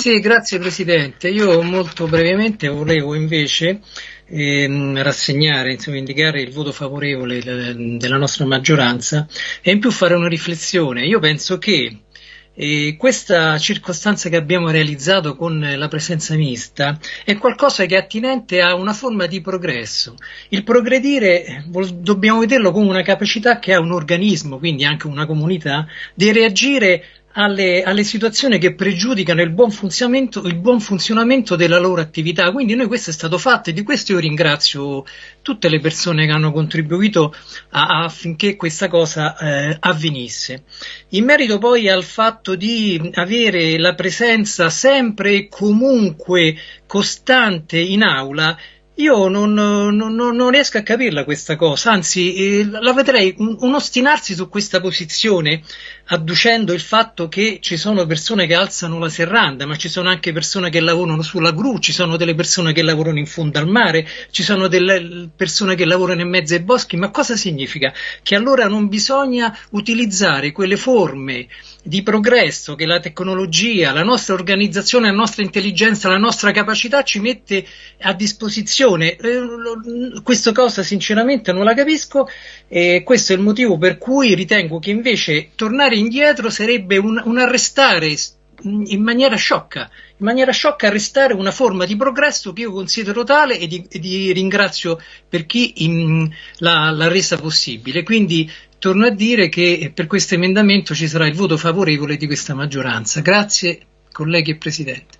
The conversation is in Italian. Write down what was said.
Sì, grazie Presidente. Io molto brevemente volevo invece ehm, rassegnare, insomma, indicare il voto favorevole della nostra maggioranza e in più fare una riflessione. Io penso che e questa circostanza che abbiamo realizzato con la presenza mista è qualcosa che è attinente a una forma di progresso. Il progredire dobbiamo vederlo come una capacità che ha un organismo, quindi anche una comunità, di reagire alle, alle, situazioni che pregiudicano il buon, il buon, funzionamento della loro attività. Quindi noi questo è stato fatto e di questo io ringrazio tutte le persone che hanno contribuito a, affinché questa cosa eh, avvenisse. In merito poi al fatto di avere la presenza sempre e comunque costante in aula, io non, non, non, riesco a capirla questa cosa, anzi eh, la vedrei un, ostinarsi su questa posizione adducendo il fatto che ci sono persone che alzano la serranda, ma ci sono anche persone che lavorano sulla gru, ci sono delle persone che lavorano in fondo al mare, ci sono delle persone che lavorano in mezzo ai boschi, ma cosa significa? Che allora non bisogna utilizzare quelle forme di progresso che la tecnologia, la nostra organizzazione, la nostra intelligenza, la nostra capacità ci mette a disposizione. Eh, questa cosa sinceramente non la capisco e questo è il motivo per cui ritengo che invece tornare indietro sarebbe un, un arrestare in maniera sciocca, in maniera sciocca arrestare una forma di progresso che io considero tale e di, e di ringrazio per chi in, l'ha, l'ha resa possibile. Quindi torno a dire che per questo emendamento ci sarà il voto favorevole di questa maggioranza. Grazie colleghi e Presidente.